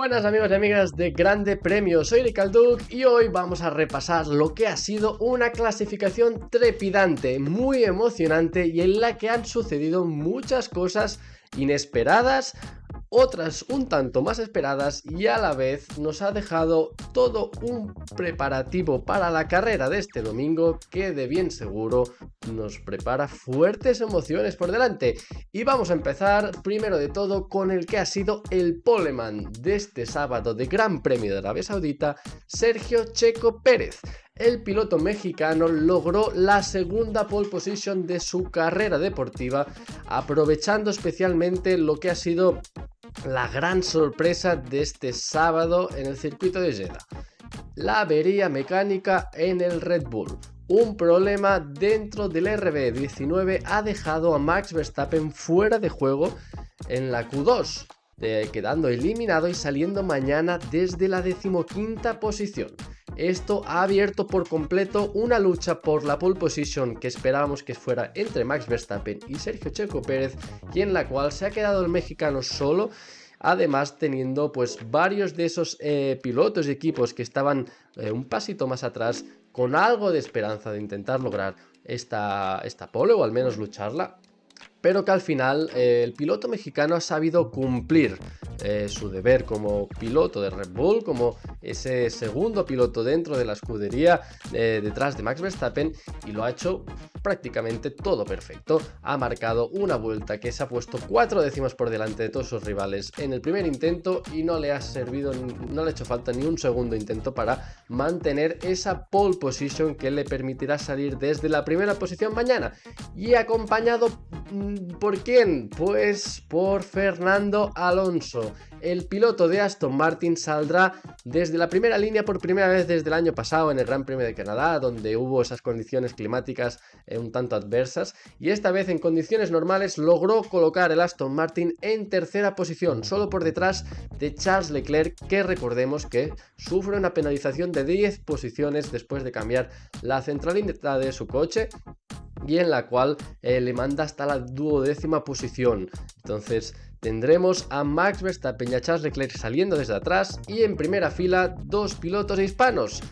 Buenas amigos y amigas de Grande Premio, soy Ricalduk y hoy vamos a repasar lo que ha sido una clasificación trepidante, muy emocionante y en la que han sucedido muchas cosas inesperadas otras un tanto más esperadas y a la vez nos ha dejado todo un preparativo para la carrera de este domingo que de bien seguro nos prepara fuertes emociones por delante. Y vamos a empezar primero de todo con el que ha sido el poleman de este sábado de Gran Premio de Arabia Saudita, Sergio Checo Pérez el piloto mexicano logró la segunda pole position de su carrera deportiva, aprovechando especialmente lo que ha sido la gran sorpresa de este sábado en el circuito de Jeddah. La avería mecánica en el Red Bull. Un problema dentro del RB19 ha dejado a Max Verstappen fuera de juego en la Q2, quedando eliminado y saliendo mañana desde la decimoquinta posición. Esto ha abierto por completo una lucha por la pole position que esperábamos que fuera entre Max Verstappen y Sergio Checo Pérez y en la cual se ha quedado el mexicano solo además teniendo pues varios de esos eh, pilotos y equipos que estaban eh, un pasito más atrás con algo de esperanza de intentar lograr esta, esta pole o al menos lucharla pero que al final eh, el piloto mexicano ha sabido cumplir eh, su deber como piloto de Red Bull, como ese segundo piloto dentro de la escudería eh, detrás de Max Verstappen y lo ha hecho prácticamente todo perfecto. Ha marcado una vuelta que se ha puesto cuatro décimas por delante de todos sus rivales en el primer intento y no le ha servido, no le ha hecho falta ni un segundo intento para mantener esa pole position que le permitirá salir desde la primera posición mañana y acompañado ¿por quién? Pues por Fernando Alonso el piloto de Aston Martin saldrá desde la primera línea por primera vez desde el año pasado en el Gran Premio de Canadá, donde hubo esas condiciones climáticas eh, un tanto adversas, y esta vez en condiciones normales logró colocar el Aston Martin en tercera posición, solo por detrás de Charles Leclerc, que recordemos que sufre una penalización de 10 posiciones después de cambiar la centralidad de su coche y en la cual eh, le manda hasta la duodécima posición. Entonces tendremos a Max Verstappen y a Charles Leclerc saliendo desde atrás y en primera fila dos pilotos hispanos,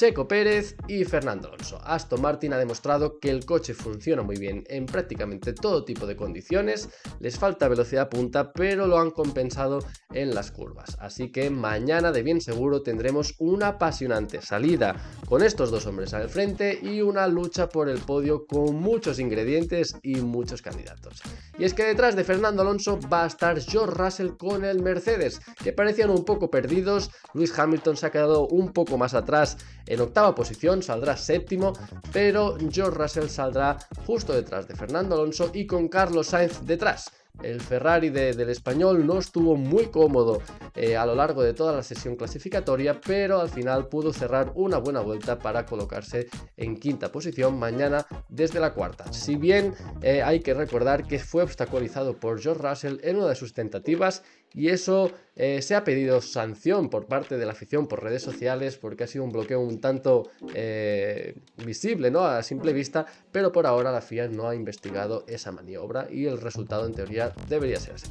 Checo Pérez y Fernando Alonso. Aston Martin ha demostrado que el coche funciona muy bien en prácticamente todo tipo de condiciones, les falta velocidad punta, pero lo han compensado en las curvas. Así que mañana de bien seguro tendremos una apasionante salida con estos dos hombres al frente y una lucha por el podio con muchos ingredientes y muchos candidatos. Y es que detrás de Fernando Alonso va a estar George Russell con el Mercedes, que parecían un poco perdidos, Lewis Hamilton se ha quedado un poco más atrás en octava posición, saldrá séptimo, pero George Russell saldrá justo detrás de Fernando Alonso y con Carlos Sainz detrás. El Ferrari del español no estuvo muy cómodo eh, a lo largo de toda la sesión clasificatoria, pero al final pudo cerrar una buena vuelta para colocarse en quinta posición mañana desde la cuarta. Si bien eh, hay que recordar que fue obstaculizado por George Russell en una de sus tentativas y eso eh, se ha pedido sanción por parte de la afición por redes sociales porque ha sido un bloqueo un tanto visible ¿no? a simple vista, pero por ahora la FIA no ha investigado esa maniobra y el resultado en teoría debería ser así.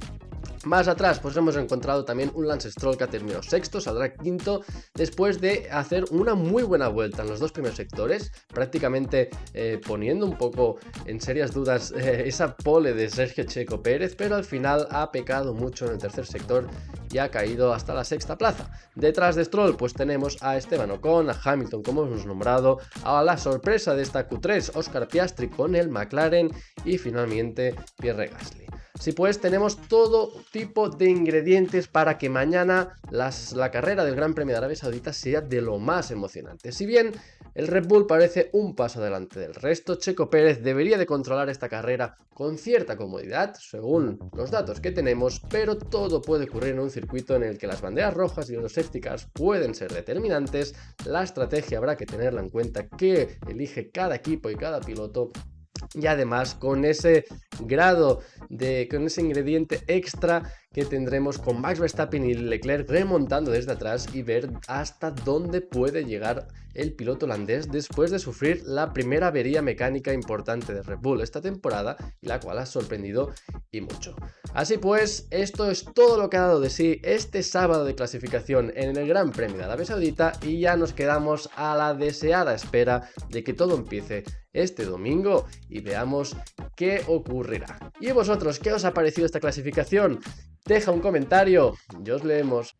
Más atrás, pues hemos encontrado también un Lance Stroll que ha terminado sexto, saldrá quinto, después de hacer una muy buena vuelta en los dos primeros sectores, prácticamente eh, poniendo un poco en serias dudas eh, esa pole de Sergio Checo Pérez, pero al final ha pecado mucho en el tercer sector y ha caído hasta la sexta plaza. Detrás de Stroll, pues tenemos a Esteban Ocon, a Hamilton, como hemos nombrado, a la sorpresa de esta Q3, Oscar Piastri con el McLaren y finalmente Pierre Gasly. Si pues tenemos todo tipo de ingredientes para que mañana la carrera del Gran Premio de Arabia Saudita sea de lo más emocionante. Si bien el Red Bull parece un paso adelante del resto, Checo Pérez debería de controlar esta carrera con cierta comodidad, según los datos que tenemos, pero todo puede ocurrir en un circuito en el que las banderas rojas y los safety pueden ser determinantes, la estrategia habrá que tenerla en cuenta que elige cada equipo y cada piloto y además con ese grado de con ese ingrediente extra que tendremos con Max Verstappen y Leclerc remontando desde atrás y ver hasta dónde puede llegar el piloto holandés después de sufrir la primera avería mecánica importante de Red Bull esta temporada y la cual ha sorprendido y mucho. Así pues, esto es todo lo que ha dado de sí este sábado de clasificación en el Gran Premio de Arabia Saudita y ya nos quedamos a la deseada espera de que todo empiece este domingo y veamos qué ocurrirá. ¿Y vosotros qué os ha parecido esta clasificación? Deja un comentario y os leemos.